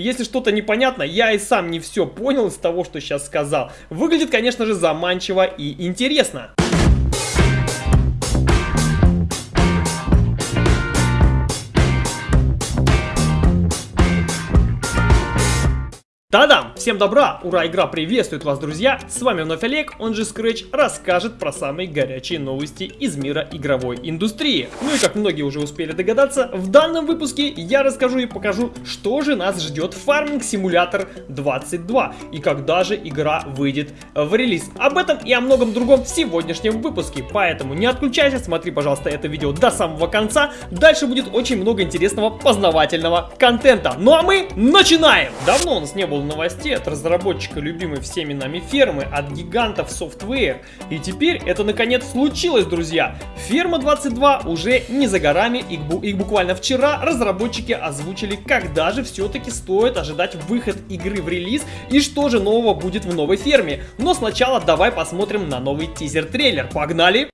Если что-то непонятно, я и сам не все понял из того, что сейчас сказал. Выглядит, конечно же, заманчиво и интересно. Та-дам! Всем добра! Ура, игра приветствует вас, друзья! С вами вновь Олег, он же Scratch, расскажет про самые горячие новости из мира игровой индустрии. Ну и как многие уже успели догадаться, в данном выпуске я расскажу и покажу, что же нас ждет Farming Simulator 22 и когда же игра выйдет в релиз. Об этом и о многом другом в сегодняшнем выпуске, поэтому не отключайся, смотри, пожалуйста, это видео до самого конца. Дальше будет очень много интересного познавательного контента. Ну а мы начинаем! Давно у нас не было было новостей от разработчика любимой всеми нами фермы, от гигантов Software. И теперь это наконец случилось, друзья. Ферма 22 уже не за горами, и, и буквально вчера разработчики озвучили, когда же все-таки стоит ожидать выход игры в релиз и что же нового будет в новой ферме. Но сначала давай посмотрим на новый тизер-трейлер. Погнали!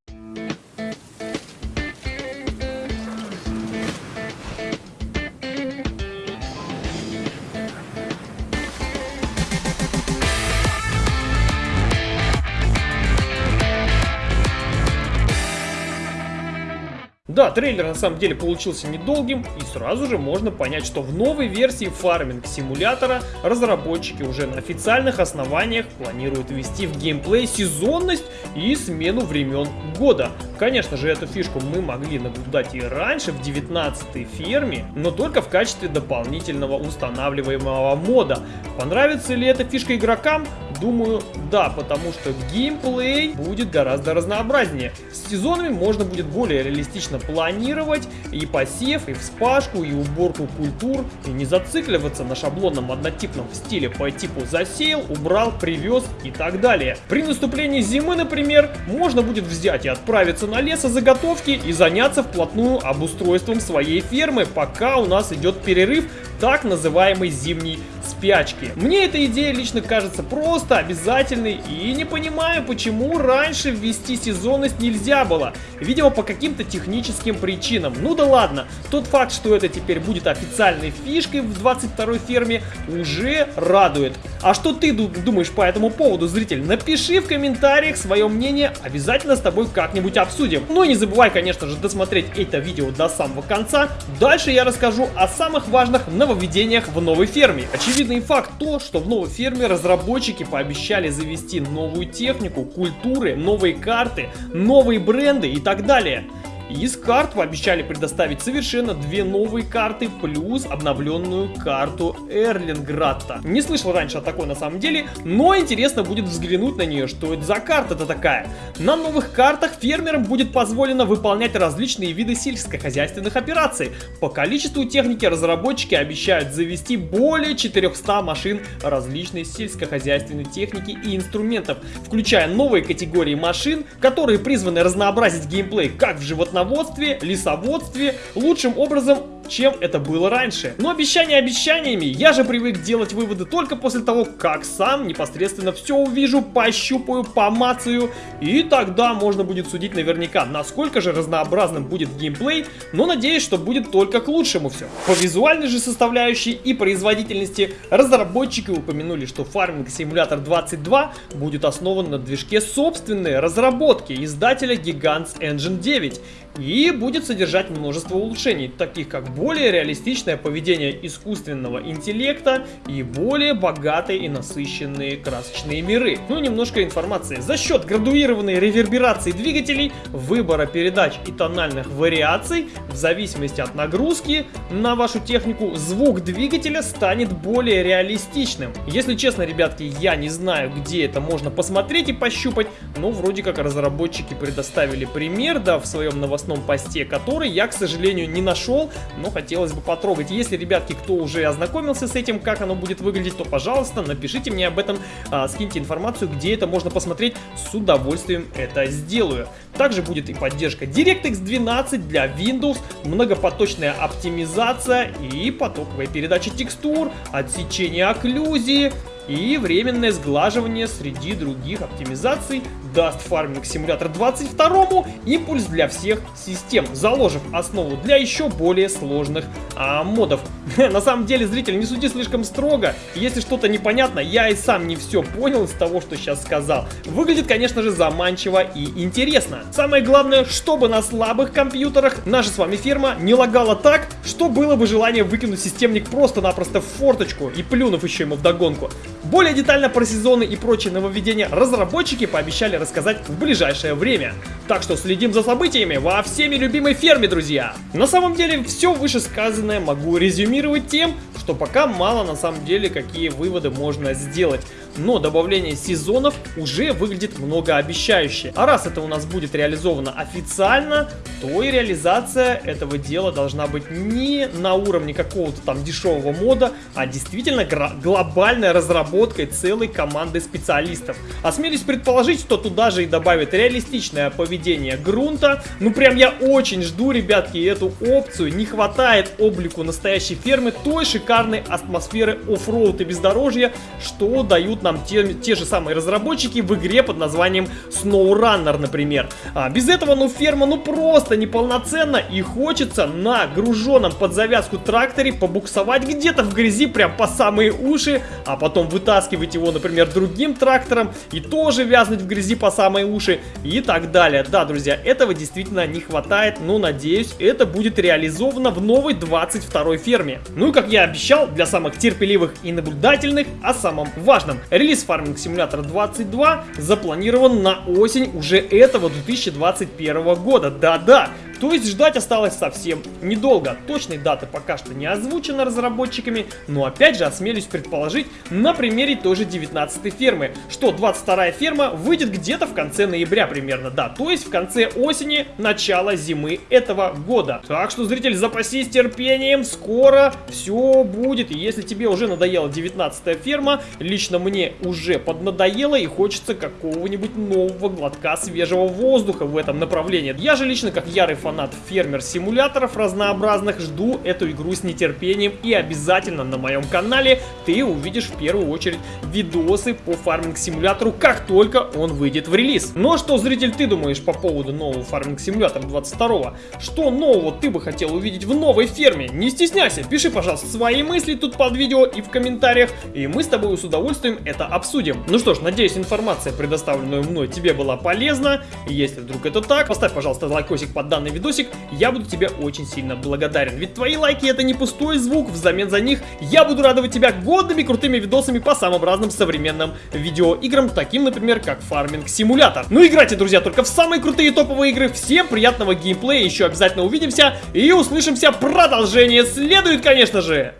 Да, трейлер на самом деле получился недолгим, и сразу же можно понять, что в новой версии фарминг симулятора разработчики уже на официальных основаниях планируют ввести в геймплей сезонность и смену времен года. Конечно же, эту фишку мы могли наблюдать и раньше в 19 ферме, но только в качестве дополнительного устанавливаемого мода. Понравится ли эта фишка игрокам? Думаю, да, потому что геймплей будет гораздо разнообразнее. С сезонами можно будет более реалистично планировать и посев, и вспашку, и уборку культур, и не зацикливаться на шаблонном однотипном стиле по типу засеял, убрал, привез и так далее. При наступлении зимы, например, можно будет взять и отправиться на лесозаготовки и заняться вплотную обустройством своей фермы, пока у нас идет перерыв так называемой зимней спячки. Мне эта идея лично кажется просто обязательной и не понимаю, почему раньше ввести сезонность нельзя было. Видимо, по каким-то техническим причинам. Ну да ладно, тот факт, что это теперь будет официальной фишкой в 22 ферме, уже радует. А что ты думаешь по этому поводу, зритель? Напиши в комментариях свое мнение, обязательно с тобой как-нибудь обсудим. Ну и не забывай, конечно же, досмотреть это видео до самого конца. Дальше я расскажу о самых важных нововведениях в новой ферме. Очевидный факт то, что в новой ферме разработчики пообещали завести новую технику, культуры, новые карты, новые бренды и так далее. Из карт пообещали предоставить совершенно две новые карты, плюс обновленную карту Эрлинградта. Не слышал раньше о такой на самом деле, но интересно будет взглянуть на нее, что это за карта-то такая. На новых картах фермерам будет позволено выполнять различные виды сельскохозяйственных операций. По количеству техники разработчики обещают завести более 400 машин различной сельскохозяйственной техники и инструментов, включая новые категории машин, которые призваны разнообразить геймплей как в животноводстве, лесоводстве лучшим образом чем это было раньше. Но обещания обещаниями, я же привык делать выводы только после того, как сам непосредственно все увижу, пощупаю, помацаю, и тогда можно будет судить наверняка, насколько же разнообразным будет геймплей, но надеюсь, что будет только к лучшему все. По визуальной же составляющей и производительности разработчики упомянули, что Farming Simulator 22 будет основан на движке собственной разработки издателя Gigants Engine 9 и будет содержать множество улучшений, таких как более реалистичное поведение искусственного интеллекта и более богатые и насыщенные красочные миры. Ну и немножко информации. За счет градуированной реверберации двигателей, выбора передач и тональных вариаций, в зависимости от нагрузки на вашу технику, звук двигателя станет более реалистичным. Если честно, ребятки, я не знаю, где это можно посмотреть и пощупать, но вроде как разработчики предоставили пример, да, в своем новостном посте, который я, к сожалению, не нашел, но хотелось бы потрогать. Если, ребятки, кто уже ознакомился с этим, как оно будет выглядеть, то, пожалуйста, напишите мне об этом, а, скиньте информацию, где это можно посмотреть, с удовольствием это сделаю. Также будет и поддержка DirectX 12 для Windows, многопоточная оптимизация и потоковая передача текстур, отсечение окклюзии, и временное сглаживание среди других оптимизаций даст фарминг симулятор 22 импульс для всех систем, заложив основу для еще более сложных а, модов. На самом деле, зритель, не суди слишком строго. Если что-то непонятно, я и сам не все понял из того, что сейчас сказал. Выглядит, конечно же, заманчиво и интересно. Самое главное, чтобы на слабых компьютерах наша с вами ферма не лагала так, что было бы желание выкинуть системник просто-напросто в форточку и плюнув еще ему вдогонку. Более детально про сезоны и прочие нововведения разработчики пообещали рассказать в ближайшее время. Так что следим за событиями во всеми любимой ферме, друзья! На самом деле, все вышесказанное могу резюмировать тем, что пока мало на самом деле какие выводы можно сделать. Но добавление сезонов уже выглядит многообещающе. А раз это у нас будет реализовано официально, то и реализация этого дела должна быть не на уровне какого-то там дешевого мода, а действительно глобальной разработкой целой команды специалистов. Осмелюсь предположить, что туда же и добавят реалистичное поведение грунта. Ну прям я очень жду, ребятки, эту опцию. Не хватает облику настоящей фермы той шикарной атмосферы оффроуд и бездорожья, что дают нам те, те же самые разработчики в игре под названием SnowRunner, например. А без этого, ну, ферма, ну, просто неполноценна и хочется на груженном под завязку тракторе побуксовать где-то в грязи прям по самые уши, а потом вытаскивать его, например, другим трактором и тоже вязнуть в грязи по самые уши и так далее. Да, друзья, этого действительно не хватает, но надеюсь, это будет реализовано в новой 22 ферме. Ну и как я обещал, для самых терпеливых и наблюдательных, о самом важном. Релиз Farming Simulator 22 запланирован на осень уже этого 2021 года. Да-да, то есть ждать осталось совсем недолго. Точной даты пока что не озвучено разработчиками, но опять же осмелюсь предположить на примере той же 19 фермы, что 22 ферма выйдет где-то в конце ноября примерно, да, то есть в конце осени, начало зимы этого года. Так что, зритель, запасись терпением, скоро все будет. Если тебе уже надоела 19 ферма, лично мне уже поднадоело и хочется какого-нибудь нового глотка свежего воздуха в этом направлении. Я же лично, как ярый фанат фермер-симуляторов разнообразных, жду эту игру с нетерпением и обязательно на моем канале ты увидишь в первую очередь видосы по фарминг-симулятору, как только он выйдет в релиз. Но ну а что, зритель, ты думаешь по поводу нового фарминг-симулятора 22 Что нового ты бы хотел увидеть в новой ферме? Не стесняйся, пиши, пожалуйста, свои мысли тут под видео и в комментариях, и мы с тобой с удовольствием это обсудим. Ну что ж, надеюсь, информация, предоставленная мной, тебе была полезна. Если вдруг это так, поставь, пожалуйста, лайкосик под видео видосик, я буду тебе очень сильно благодарен. Ведь твои лайки это не пустой звук, взамен за них я буду радовать тебя годными крутыми видосами по самым разным современным видеоиграм, таким, например, как Farming Simulator. Ну играйте, друзья, только в самые крутые топовые игры. Всем приятного геймплея, еще обязательно увидимся и услышимся. Продолжение следует, конечно же.